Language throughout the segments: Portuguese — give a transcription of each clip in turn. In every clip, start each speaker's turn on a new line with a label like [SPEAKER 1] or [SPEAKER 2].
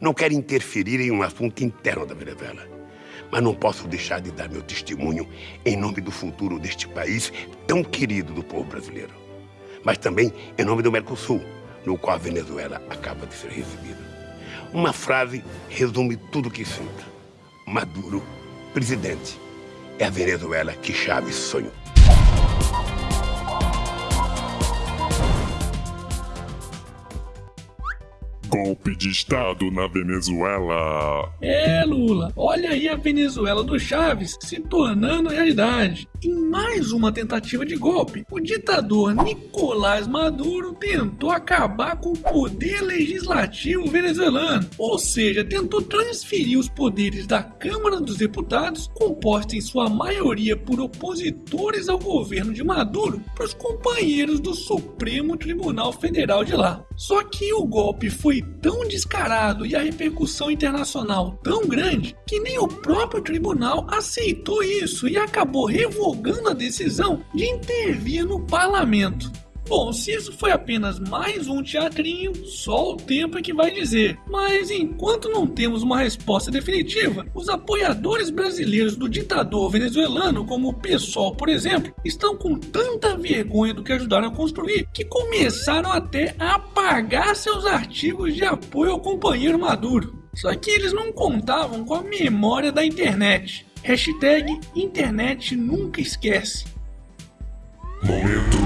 [SPEAKER 1] Não quero interferir em um assunto interno da Venezuela. Mas não posso deixar de dar meu testemunho em nome do futuro deste país tão querido do povo brasileiro. Mas também em nome do Mercosul, no qual a Venezuela acaba de ser recebida. Uma frase resume tudo o que sinto. Maduro, presidente, é a Venezuela que Chaves sonhou.
[SPEAKER 2] Golpe de Estado na Venezuela.
[SPEAKER 3] É, Lula, olha aí a Venezuela do Chaves se tornando realidade. Em mais uma tentativa de golpe, o ditador Nicolás Maduro tentou acabar com o poder legislativo venezuelano, ou seja, tentou transferir os poderes da Câmara dos Deputados, composta em sua maioria por opositores ao governo de Maduro, para os companheiros do Supremo Tribunal Federal de lá. Só que o golpe foi tão descarado e a repercussão internacional tão grande que nem o próprio tribunal aceitou isso e acabou revogando a decisão de intervir no parlamento. Bom, se isso foi apenas mais um teatrinho, só o tempo é que vai dizer. Mas enquanto não temos uma resposta definitiva, os apoiadores brasileiros do ditador venezuelano, como o PSOL, por exemplo, estão com tanta vergonha do que ajudaram a construir que começaram até a apagar seus artigos de apoio ao companheiro Maduro. Só que eles não contavam com a memória da internet. Hashtag internet nunca esquece.
[SPEAKER 2] Momento.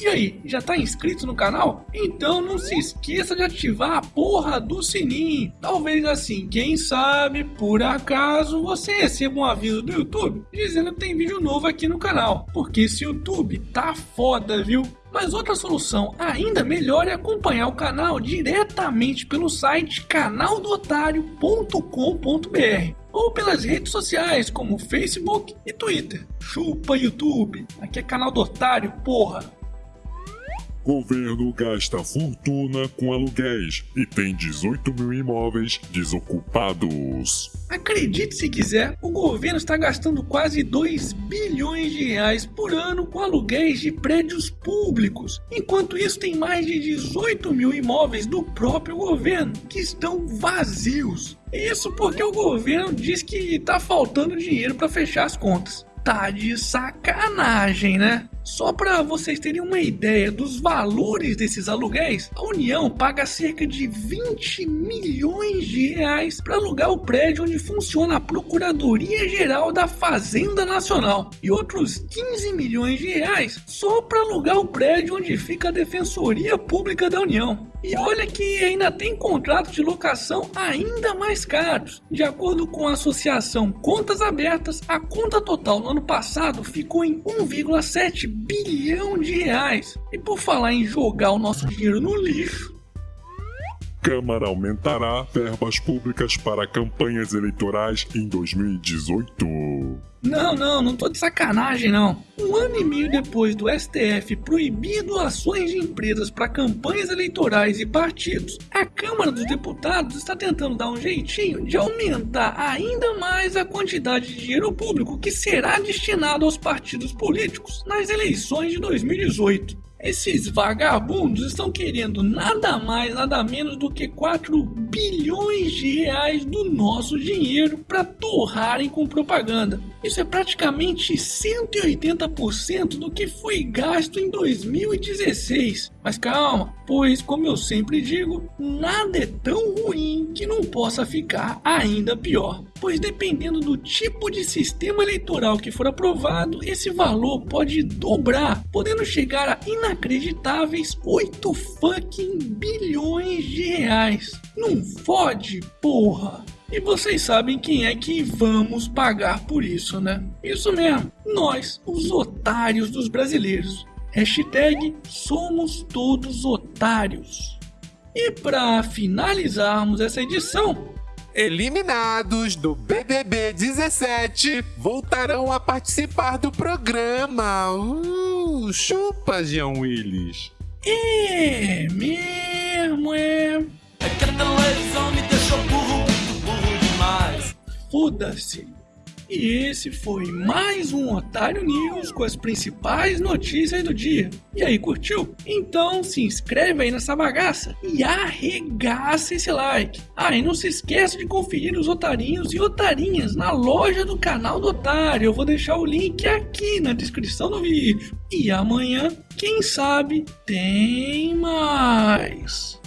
[SPEAKER 3] E aí, já tá inscrito no canal? Então não se esqueça de ativar a porra do sininho. Talvez assim, quem sabe, por acaso, você receba um aviso do YouTube dizendo que tem vídeo novo aqui no canal. Porque esse YouTube tá foda, viu? Mas outra solução ainda melhor é acompanhar o canal diretamente pelo site canaldotário.com.br ou pelas redes sociais como Facebook e Twitter. Chupa YouTube, aqui é canal do Otário, porra!
[SPEAKER 2] Governo gasta fortuna com aluguéis e tem 18 mil imóveis desocupados.
[SPEAKER 3] Acredite se quiser, o governo está gastando quase 2 bilhões de reais por ano com aluguéis de prédios públicos. Enquanto isso, tem mais de 18 mil imóveis do próprio governo que estão vazios. Isso porque o governo diz que está faltando dinheiro para fechar as contas. Tá de sacanagem, né? Só para vocês terem uma ideia dos valores desses aluguéis, a União paga cerca de 20 milhões de reais para alugar o prédio onde funciona a Procuradoria Geral da Fazenda Nacional e outros 15 milhões de reais só para alugar o prédio onde fica a Defensoria Pública da União. E olha que ainda tem contratos de locação ainda mais caros. De acordo com a associação Contas Abertas, a conta total no ano passado ficou em 1,7 bilhão de reais. E por falar em jogar o nosso dinheiro no lixo,
[SPEAKER 2] Câmara aumentará verbas públicas para campanhas eleitorais em 2018.
[SPEAKER 3] Não, não, não tô de sacanagem não. Um ano e meio depois do STF proibir doações de empresas para campanhas eleitorais e partidos, a Câmara dos Deputados está tentando dar um jeitinho de aumentar ainda mais a quantidade de dinheiro público que será destinado aos partidos políticos nas eleições de 2018. Esses vagabundos estão querendo nada mais, nada menos do que 4 bilhões de reais do nosso dinheiro para torrarem com propaganda. Isso é praticamente 180% do que foi gasto em 2016. Mas calma, pois, como eu sempre digo, nada é tão ruim que não possa ficar ainda pior. Pois, dependendo do tipo de sistema eleitoral que for aprovado, esse valor pode dobrar, podendo chegar a inacreditáveis 8 fucking bilhões de reais. Não fode, porra! E vocês sabem quem é que vamos pagar por isso, né? Isso mesmo, nós, os otários dos brasileiros. Hashtag somos todos otários. E para finalizarmos essa edição,
[SPEAKER 4] Eliminados do BBB 17 voltarão a participar do programa. Uh, chupa, Jean Willis.
[SPEAKER 3] é mesmo, é.
[SPEAKER 5] É que a televisão me deixou burro, muito burro demais.
[SPEAKER 3] Foda-se. E esse foi mais um Otário News com as principais notícias do dia. E aí, curtiu? Então se inscreve aí nessa bagaça e arregaça esse like. Ah, e não se esqueça de conferir os otarinhos e otarinhas na loja do canal do Otário. Eu vou deixar o link aqui na descrição do vídeo. E amanhã, quem sabe, tem mais.